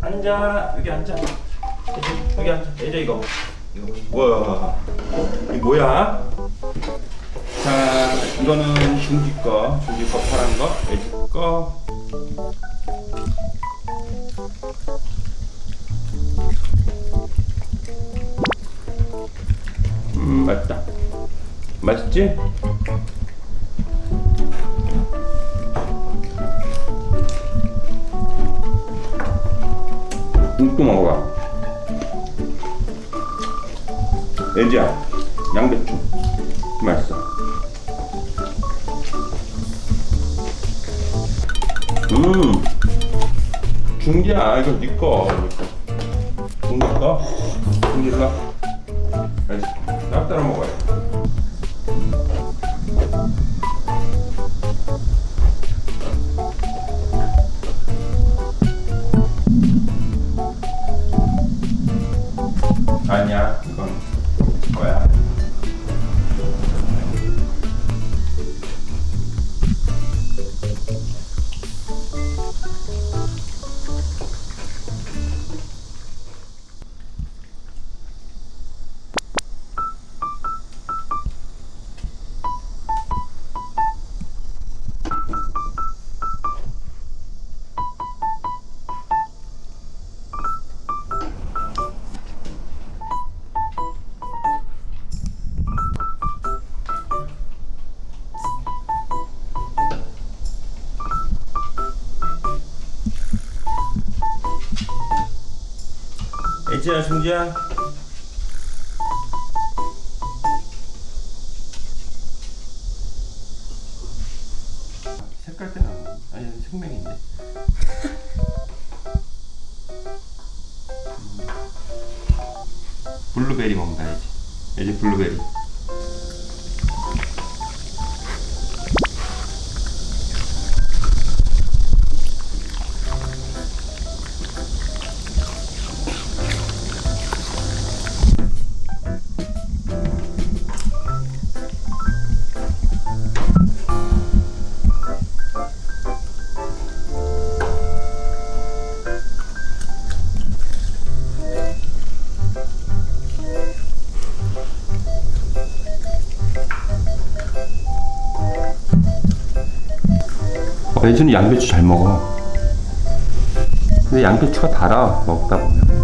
앉아 여기 앉아. 여기, 앉아. 예저 이거. 이거 뭐야? 이 뭐야? 자 이거는 중기 거. 중기 거 파란 거 예지 거. 음, 맛있다. 맛있지? 이것도 먹어봐. 애지야, 양배추. 맛있어. 음, 중기야, 이거 네 거. 중기 거? 중기 거? 알지? 딱 따라 먹어요. 아 애지야, 중지야. 색깔 때는 아니 생명인데. 블루베리 먹는다 애지. 애지 블루베리. 어, 애지는 양배추 잘 먹어. 근데 양배추가 달아 먹다 보면.